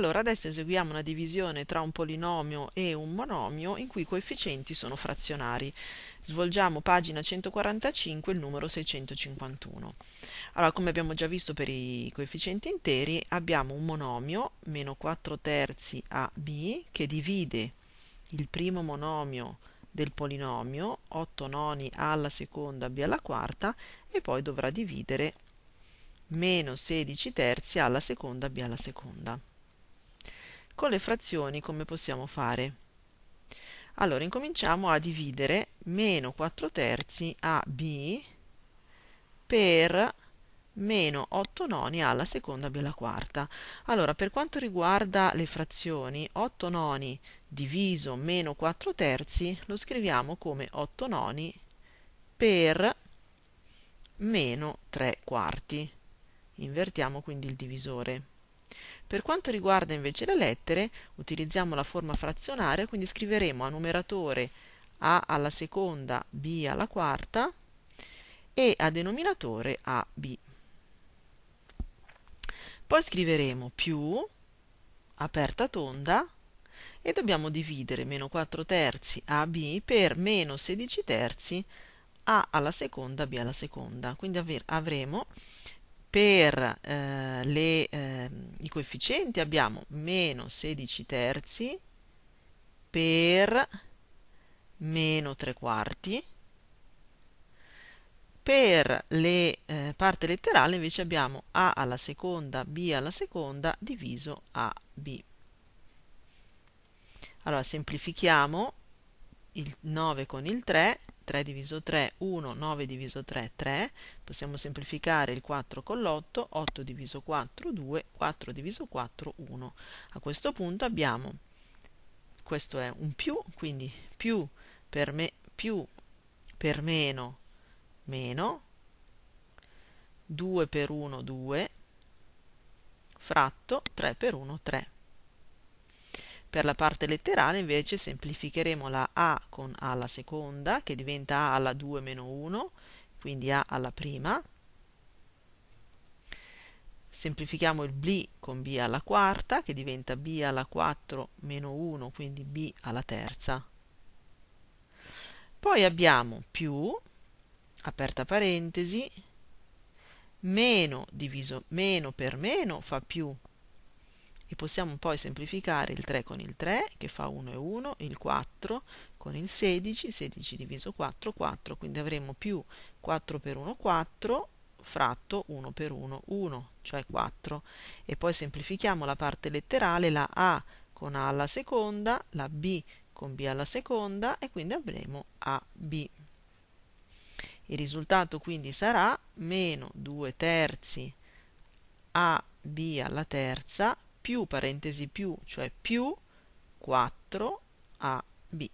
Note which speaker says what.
Speaker 1: Allora adesso eseguiamo una divisione tra un polinomio e un monomio in cui i coefficienti sono frazionari. Svolgiamo pagina 145 il numero 651. Allora, come abbiamo già visto per i coefficienti interi, abbiamo un monomio, meno 4 terzi AB, che divide il primo monomio del polinomio, 8 noni A alla seconda B alla quarta, e poi dovrà dividere meno 16 terzi A alla seconda B alla seconda. Con le frazioni come possiamo fare? Allora, incominciamo a dividere meno 4 terzi a b per meno 8 noni alla seconda b alla quarta. Allora, per quanto riguarda le frazioni, 8 noni diviso meno 4 terzi lo scriviamo come 8 noni per meno 3 quarti. Invertiamo quindi il divisore. Per quanto riguarda invece le lettere, utilizziamo la forma frazionaria, quindi scriveremo a numeratore a alla seconda, b alla quarta e a denominatore ab. Poi scriveremo più, aperta tonda, e dobbiamo dividere meno 4 terzi ab per meno 16 terzi a alla seconda, b alla seconda. Quindi avremo per eh, le, eh, i coefficienti abbiamo meno 16 terzi per meno 3 quarti per le eh, parte letterale invece abbiamo a alla seconda, b alla seconda diviso a b. Allora semplifichiamo il 9 con il 3 3 diviso 3, 1, 9 diviso 3, 3. Possiamo semplificare il 4 con l'8, 8 diviso 4, 2, 4 diviso 4, 1. A questo punto abbiamo, questo è un più, quindi più per, me, più per meno, meno, 2 per 1, 2, fratto 3 per 1, 3. Per la parte letterale invece semplificheremo la a con a alla seconda, che diventa a alla 2 meno 1, quindi a alla prima. Semplifichiamo il b con b alla quarta, che diventa b alla 4 meno 1, quindi b alla terza. Poi abbiamo più, aperta parentesi, meno diviso meno per meno fa più e possiamo poi semplificare il 3 con il 3 che fa 1 e 1, il 4 con il 16, 16 diviso 4, 4, quindi avremo più 4 per 1, 4 fratto 1 per 1, 1, cioè 4 e poi semplifichiamo la parte letterale, la A con A alla seconda, la B con B alla seconda e quindi avremo AB. Il risultato quindi sarà meno 2 terzi AB alla terza più parentesi più, cioè più 4ab.